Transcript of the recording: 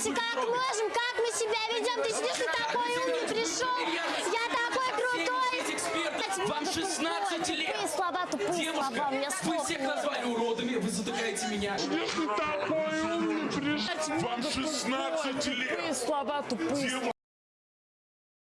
Стараемся как можем, как мы себя ведем. Ты сидишь, ты такой умный пришел. Я такой крутой. Вам 16 лет. Ты слова, тупые Девушка, слова. Мне вы слов всех назвали уродами, вы затыкаете меня. Ты такой умный пришел. Вам 16 лет. Тупые слова, тупые Девушка,